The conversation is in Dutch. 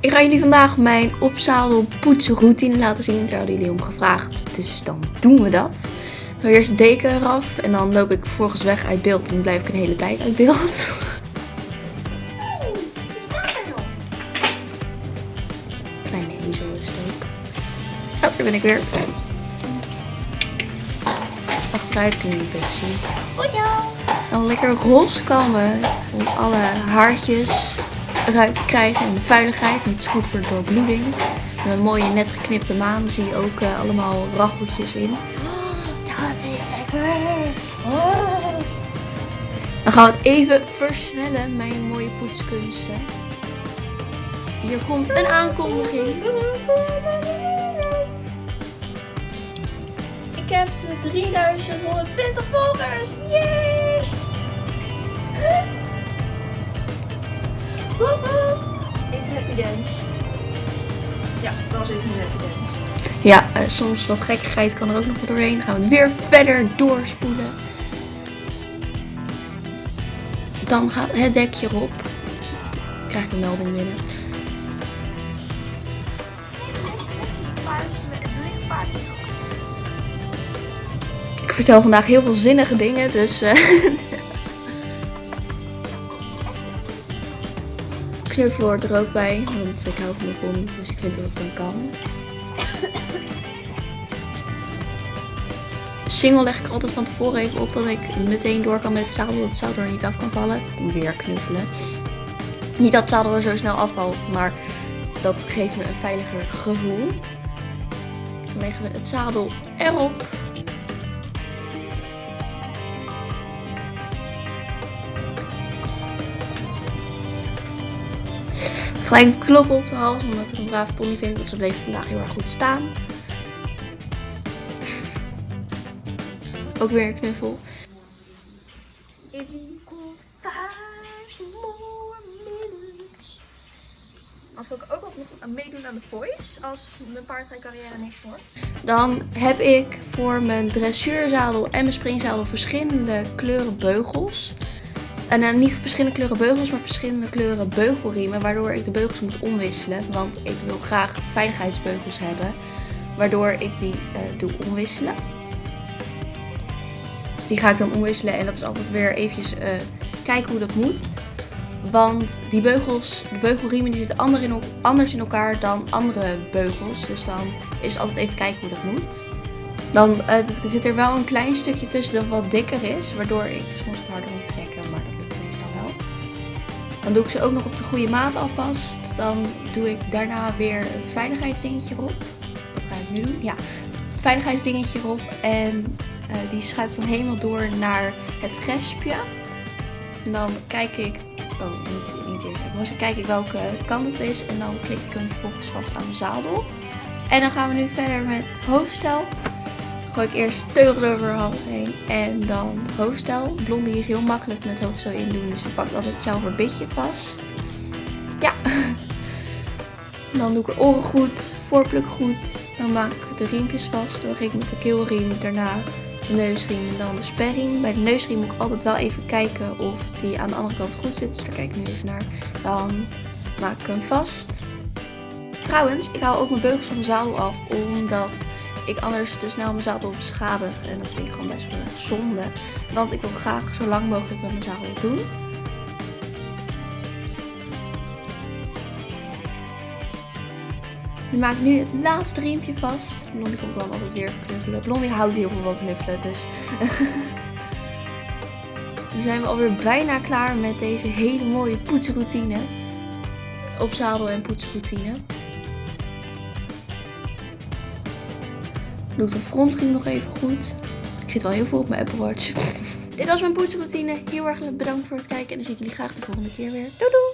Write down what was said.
Ik ga jullie vandaag mijn opzadel poetsroutine laten zien. Daar hadden jullie om gevraagd. Dus dan doen we dat. Dan eerst de deken eraf. En dan loop ik volgens weg uit beeld. En dan blijf ik een hele tijd uit beeld. Kleine ezel is het ook. Oh, daar ben ik weer. Achteruit kun je niet best zien. Dan lekker roze kammen. Om alle haartjes eruit te krijgen en de vuiligheid. En het is goed voor de doorbloeding. Met een mooie net geknipte maan zie je ook uh, allemaal racheltjes in. Dat is lekker. Dan gaan we het even versnellen, mijn mooie poetskunsten. Hier komt een aankondiging. Ik heb de 3120 volgers. Yay! Happy dance. Ja, dat was even een dance. Ja, eh, soms wat gekkigheid kan er ook nog wat doorheen. Dan gaan we het weer verder doorspoelen. Dan gaat het dekje erop. Krijg ik een melding binnen. Ik vertel vandaag heel veel zinnige dingen, dus... eh, Hoort er ook bij, want ik hou van mijn pony, dus ik vind dat het dan kan. Single leg ik altijd van tevoren even op dat ik meteen door kan met het zadel, dat het zadel er niet af kan vallen. Weer knuffelen. Niet dat het zadel er zo snel afvalt, maar dat geeft me een veiliger gevoel. Dan leggen we het zadel erop. Gelijk een klop op de hals, omdat ik een brave pony vind. Want ze bleef vandaag heel erg goed staan. Ook weer een knuffel. Als ik ook nog meedoen aan de voice, als mijn paardrijcarrière niks wordt. Dan heb ik voor mijn dressuurzadel en mijn springzadel verschillende kleuren beugels. En dan niet verschillende kleuren beugels, maar verschillende kleuren beugelriemen. Waardoor ik de beugels moet omwisselen. Want ik wil graag veiligheidsbeugels hebben. Waardoor ik die eh, doe omwisselen. Dus die ga ik dan omwisselen. En dat is altijd weer eventjes eh, kijken hoe dat moet. Want die beugels, de beugelriemen die zitten anders in elkaar dan andere beugels. Dus dan is het altijd even kijken hoe dat moet. Dan eh, zit er wel een klein stukje tussen dat wat dikker is. Waardoor ik soms het harder moet trekken. Maar Dan doe ik ze ook nog op de goede maat alvast. Dan doe ik daarna weer een veiligheidsdingetje erop. Wat ga ik nu doen? Ja, het veiligheidsdingetje erop. En eh, die schuift dan helemaal door naar het gespje. En dan kijk ik... Oh, niet, niet eerst even. Dan kijk ik welke kant het is. En dan klik ik hem vervolgens vast aan mijn zadel. En dan gaan we nu verder met hoofdstel. Gooi ik eerst teugels over haar hals heen. En dan hoofdstel. Blondie is heel makkelijk met hoofdstel in doen. Dus die pakt altijd zelf haar bitje vast. Ja. Dan doe ik er oren goed. Voorpluk goed. Dan maak ik de riempjes vast. Dan begin ik met de keelriem. Daarna de neusriem en dan de sperriem. Bij de neusriem moet ik altijd wel even kijken of die aan de andere kant goed zit. Dus daar kijk ik nu even naar. Dan maak ik hem vast. Trouwens, ik haal ook mijn beugels van mijn zadel af. Omdat ik anders te snel mijn zadel beschadig. En dat vind ik gewoon best wel zonde. Want ik wil graag zo lang mogelijk met mijn zadel doen. Nu maak ik nu het laatste riempje vast. Blondie komt dan altijd weer knuffelen. Blondie houdt heel veel van knuffelen, dus... Nu zijn we alweer bijna klaar met deze hele mooie poetsroutine. Op zadel en poetsroutine. Doe ik de frontriem nog even goed. Ik zit wel heel veel op mijn Apple Watch. Dit was mijn poetsroutine. Heel erg bedankt voor het kijken. En dan zie ik jullie graag de volgende keer weer. Doei doei!